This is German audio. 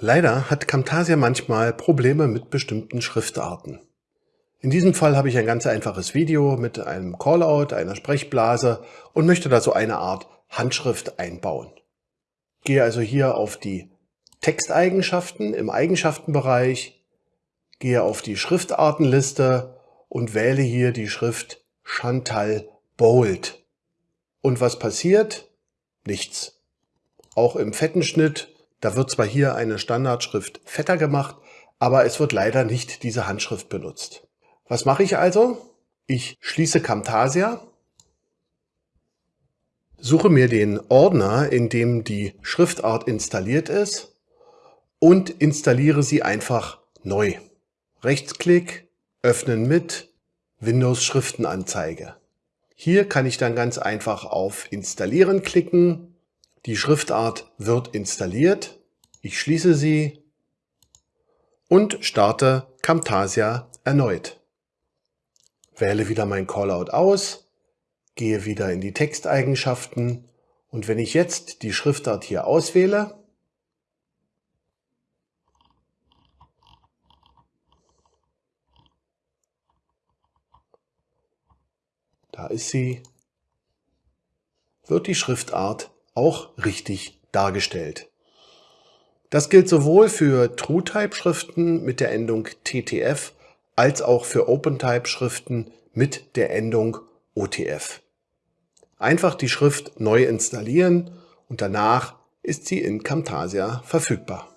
Leider hat Camtasia manchmal Probleme mit bestimmten Schriftarten. In diesem Fall habe ich ein ganz einfaches Video mit einem Callout, einer Sprechblase und möchte da so eine Art Handschrift einbauen. Gehe also hier auf die Texteigenschaften im Eigenschaftenbereich, gehe auf die Schriftartenliste und wähle hier die Schrift Chantal Bold. Und was passiert? Nichts. Auch im fetten Schnitt da wird zwar hier eine Standardschrift fetter gemacht, aber es wird leider nicht diese Handschrift benutzt. Was mache ich also? Ich schließe Camtasia, suche mir den Ordner, in dem die Schriftart installiert ist und installiere sie einfach neu. Rechtsklick, öffnen mit, Windows Schriftenanzeige. Hier kann ich dann ganz einfach auf Installieren klicken die Schriftart wird installiert. Ich schließe sie und starte Camtasia erneut. Wähle wieder mein Callout aus, gehe wieder in die Texteigenschaften und wenn ich jetzt die Schriftart hier auswähle, da ist sie, wird die Schriftart auch richtig dargestellt. Das gilt sowohl für TrueType-Schriften mit der Endung TTF als auch für OpenType-Schriften mit der Endung OTF. Einfach die Schrift neu installieren und danach ist sie in Camtasia verfügbar.